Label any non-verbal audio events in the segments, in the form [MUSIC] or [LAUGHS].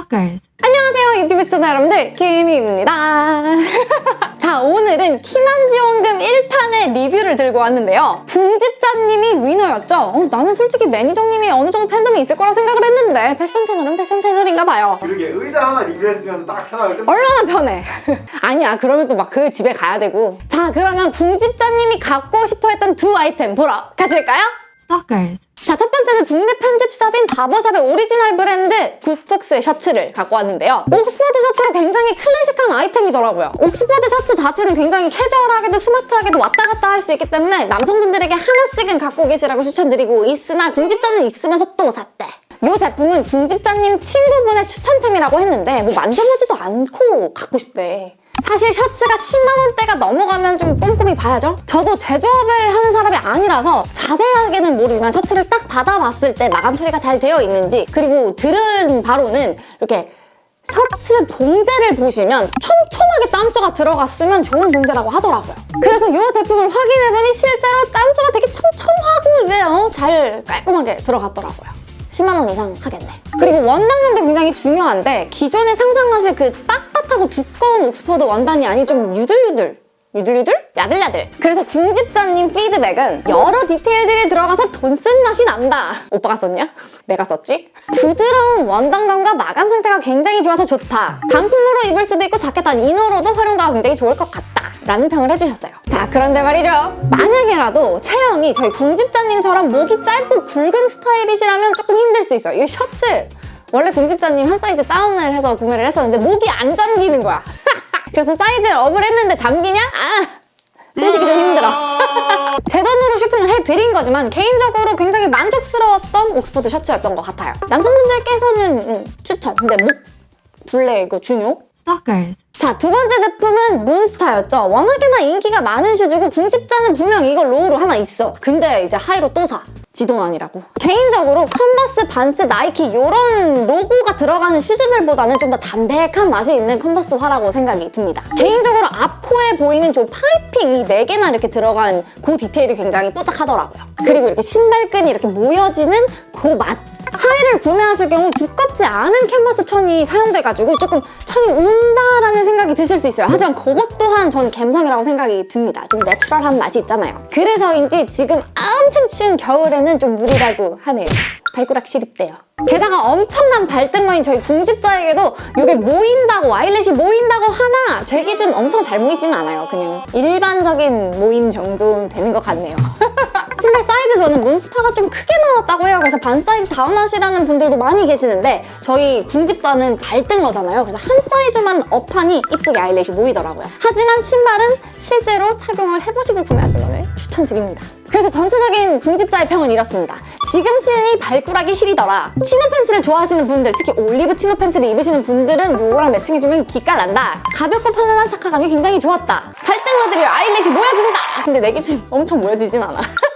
Stalkers. 안녕하세요 유튜브 시청자 여러분들 김희입니다 [LAUGHS] 자 오늘은 키난지원금 1탄의 리뷰를 들고 왔는데요 궁집자님이 winner였죠 어, 나는 솔직히 매니저님이 어느 정도 팬덤이 있을 거라 생각을 했는데 패션 채널은 패션 채널인가 봐요 그러게 의자 하나 리뷰했으면 딱 하나 끝. 얼마나 편해 [LAUGHS] 아니야 그러면 또 막 그 집에 가야 되고 자 그러면 궁집자님이 갖고 싶어 했던 두 아이템 보러 가실까요? Stalkers. 자, 첫 번째는 국내 편집샵인 바버샵의 오리지널 브랜드 굿폭스의 셔츠를 갖고 왔는데요. 옥스퍼드 셔츠로 굉장히 클래식한 아이템이더라고요. 옥스퍼드 셔츠 자체는 굉장히 캐주얼하게도 스마트하게도 왔다 갔다 할 수 있기 때문에 남성분들에게 하나씩은 갖고 계시라고 추천드리고 있으나 궁집자는 있으면서 또 샀대. 이 제품은 궁집자님 친구분의 추천템이라고 했는데 뭐 만져보지도 않고 갖고 싶대. 사실 셔츠가 10만원대가 넘어가면 좀 꼼꼼히 봐야죠. 저도 제조업을 하는 사람이 아니라서 자세하게는 모르지만 셔츠를 딱 받아봤을 때 마감 처리가 잘 되어 있는지 그리고 들은 바로는 이렇게 셔츠 봉제를 보시면 촘촘하게 땀수가 들어갔으면 좋은 봉제라고 하더라고요. 그래서 이 제품을 확인해보니 실제로 땀수가 되게 촘촘하고 이제 어, 잘 깔끔하게 들어갔더라고요. 10만 원 이상 하겠네. 그리고 원단감도 굉장히 중요한데 기존에 상상하실 그 빳빳하고 두꺼운 옥스퍼드 원단이 아닌 좀 유들유들 유들유들? 야들야들. 그래서 궁집자님 피드백은 여러 디테일들이 들어가서 돈 쓴 맛이 난다. 오빠가 썼냐? [LAUGHS] 내가 썼지? 부드러운 원단감과 마감 상태가 굉장히 좋아서 좋다. 단품으로 입을 수도 있고 자켓 단 이너로도 활용도가 굉장히 좋을 것 같다. 라는 평을 해주셨어요. 자 그런데 말이죠. 만약에라도 체형이 저희 궁집자님처럼 목이 짧고 굵은 스타일이시라면 조금 힘들 수 있어요. 이 셔츠 원래 궁집자님 한 사이즈 다운을 해서 구매를 했었는데 목이 안 잠기는 거야 [LAUGHS] 그래서 사이즈를 up을 했는데 잠기냐? 아! 숨쉬기 좀 힘들어 [LAUGHS] 제 돈으로 쇼핑을 해드린 거지만 개인적으로 굉장히 만족스러웠던 옥스퍼드 셔츠였던 것 같아요 남성분들께서는 음, 추천 근데 목 둘레 이거 중요? Stalkers. 자, 두 번째 제품은 몬스타였죠. 워낙에나 인기가 많은 슈즈고 궁집자는 분명 이거 low로 하나 있어. 근데 이제 high로 또 사. 지돈 아니라고. 개인적으로 컨버스, 반스, 나이키 이런 로고가 들어가는 슈즈들보다는 좀 더 담백한 맛이 있는 컨버스화라고 생각이 듭니다. 개인적으로 앞코에 보이는 저 piping 이 4개나 이렇게 들어간 그 디테일이 굉장히 뽀짝하더라고요. 그리고 이렇게 신발끈이 이렇게 모여지는 그 맛. high를 구매하실 경우 두껍지 않은 캔버스 천이 사용돼가지고 조금 천이 운다라는 생각이 드실 수 있어요. 하지만 그것 또한 전 감성이라고 생각이 듭니다. 좀 natural한 맛이 있잖아요. 그래서인지 지금 엄청 추운 겨울에는 좀 무리라고 하네요. 발가락 시립대요. 게다가 엄청난 발등러인 저희 궁집자에게도 이게 모인다고 아이렛이 모인다고 하나 제 기준 엄청 잘 모이지는 않아요. 그냥 일반적인 모임 정도 되는 것 같네요. 신발 사이즈 저는 몬스타가 좀 크게 나왔다고 해요. 그래서 반 사이즈 다운하시라는 분들도 많이 계시는데 저희 궁집자는 발등러잖아요. 그래서 한 사이즈만 up하니 이쁘게 아이렛이 모이더라고요. 하지만 신발은 실제로 착용을 해보시고 구매하시는 걸 추천드립니다. 그래서 전체적인 궁집자의 평은 이렇습니다. 지금 신이 발꾸락이 시리더라. chino 팬츠를 좋아하시는 분들, 특히 올리브 chino 팬츠를 입으시는 분들은 요거랑 matching해주면 기깔 난다. 가볍고 편안한 착화감이 굉장히 좋았다. 발등러들이 아이렛이 모여진다! 근데 내 기준 엄청 모여지진 않아. [LAUGHS]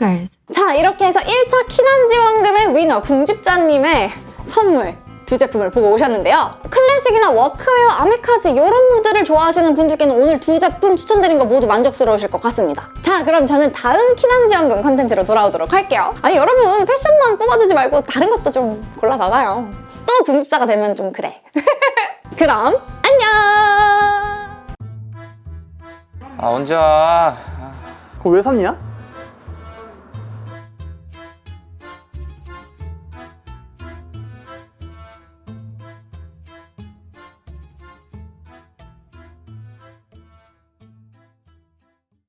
Stalkers. 자 이렇게 해서 1차 키난지원금의 winner 궁집자님의 선물 두 제품을 보고 오셨는데요. 클래식이나 워크웨어, 아메카지 이런 무드를 좋아하시는 분들께는 오늘 두 제품 추천드린 거 모두 만족스러우실 것 같습니다. 자 그럼 저는 다음 키난지원금 컨텐츠로 돌아오도록 할게요. 아니 여러분 패션만 뽑아주지 말고 다른 것도 좀 골라봐봐요. 또 궁집자가 되면 좀 그래. [LAUGHS] 그럼 안녕! 아 언제 와? 그거 왜 샀냐?